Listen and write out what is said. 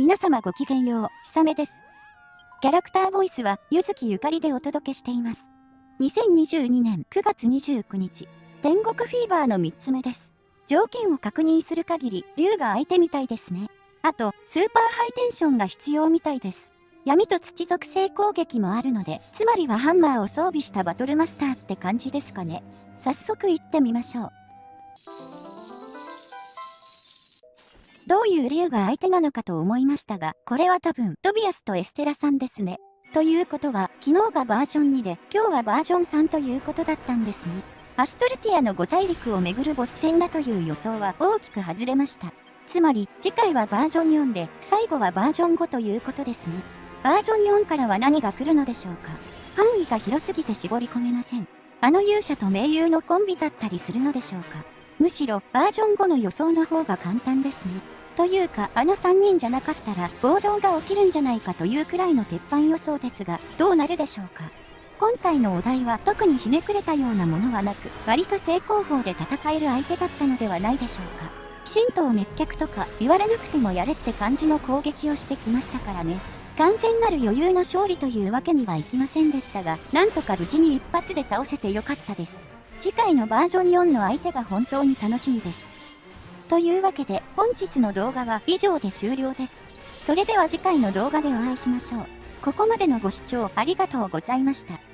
皆様ごきげんよう、ひさめです。キャラクターボイスは、ゆずきゆかりでお届けしています。2022年9月29日、天国フィーバーの3つ目です。条件を確認する限り、竜が相手みたいですね。あと、スーパーハイテンションが必要みたいです。闇と土属性攻撃もあるので、つまりはハンマーを装備したバトルマスターって感じですかね。早速行ってみましょう。どういう竜が相手なのかと思いましたが、これは多分、トビアスとエステラさんですね。ということは、昨日がバージョン2で、今日はバージョン3ということだったんですね。アストルティアの5大陸をめぐるボス戦だという予想は大きく外れました。つまり、次回はバージョン4で、最後はバージョン5ということですね。バージョン4からは何が来るのでしょうか範囲が広すぎて絞り込めません。あの勇者と盟友のコンビだったりするのでしょうかむしろ、バージョン5の予想の方が簡単ですね。というか、あの3人じゃなかったら暴動が起きるんじゃないかというくらいの鉄板予想ですが、どうなるでしょうか。今回のお題は特にひねくれたようなものはなく、割と正攻法で戦える相手だったのではないでしょうか。神道滅却とか言われなくてもやれって感じの攻撃をしてきましたからね。完全なる余裕の勝利というわけにはいきませんでしたが、なんとか無事に一発で倒せてよかったです。次回のバージョン4の相手が本当に楽しみです。というわけで本日の動画は以上で終了です。それでは次回の動画でお会いしましょう。ここまでのご視聴ありがとうございました。